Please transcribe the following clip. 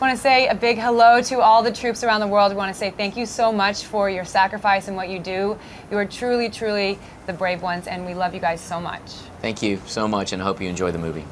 Just want to say a big hello to all the troops around the world. We want to say thank you so much for your sacrifice and what you do. You are truly, truly the brave ones, and we love you guys so much. Thank you so much, and I hope you enjoy the movie.